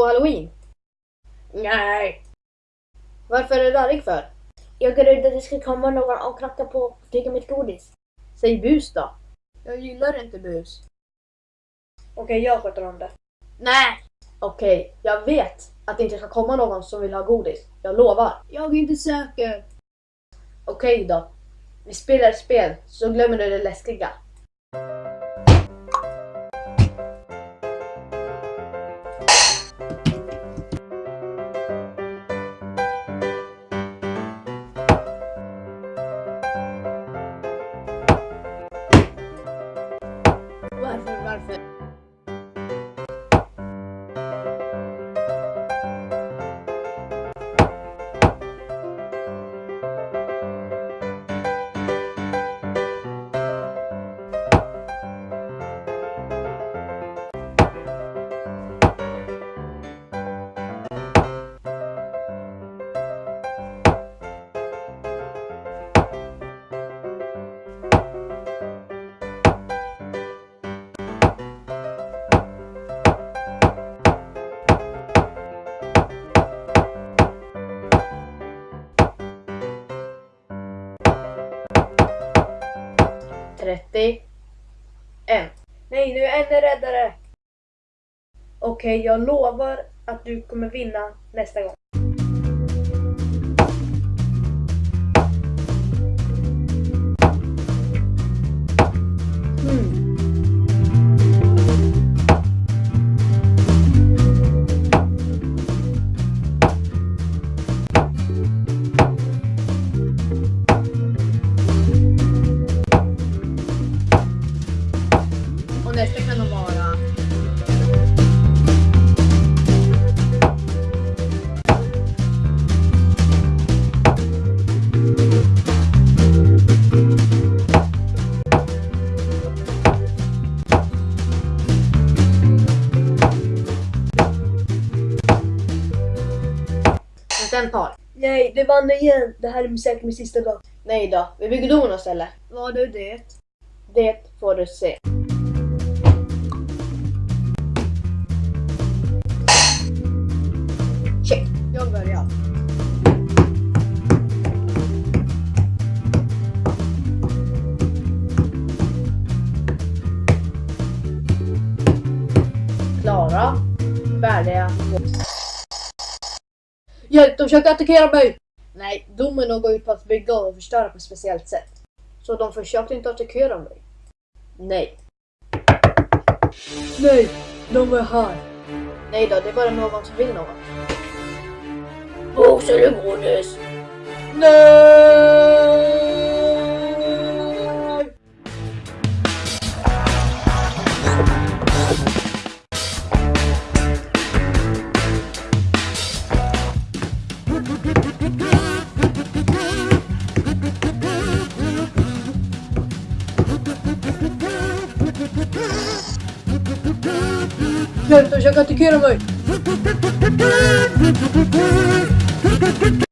gå halloween? Nej. Varför är du arg för? Jag är rädd att det ska komma någon och knacka på och tycka mitt godis. Säg bus då. Jag gillar inte bus. Okej, jag sköter om det. Nej. Okej, jag vet att det inte ska komma någon som vill ha godis. Jag lovar. Jag är inte säker. Okej då. Vi spelar ett spel, så glömmer du det läskiga. 30. En. Nej, nu är en räddare! Okej, okay, jag lovar att du kommer vinna nästa gång. Den tar. Nej, det vann igen. Det här är säkert min sista dag. Nej då, vi bygger domino istället. Vad är det? Det får du se. Check. Jag börjar. Klara. Färdiga. Hjälp, de försöker attackera mig! Nej, domino går ut på att bygga och förstöra på ett speciellt sätt. Så de försökte inte attackera mig. Nej. Nej, de är här. Nej då, det är bara någon som vill något. Box eller godis? Nej! Hjälp, de försöker attackera mig!